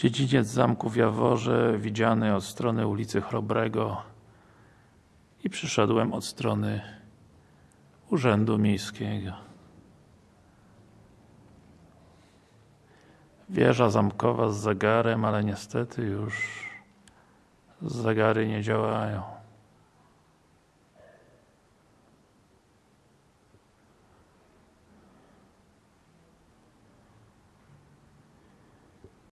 Dziedziniec zamku w Jaworze, widziany od strony ulicy Chrobrego i przyszedłem od strony Urzędu Miejskiego. Wieża zamkowa z zegarem, ale niestety już zegary nie działają.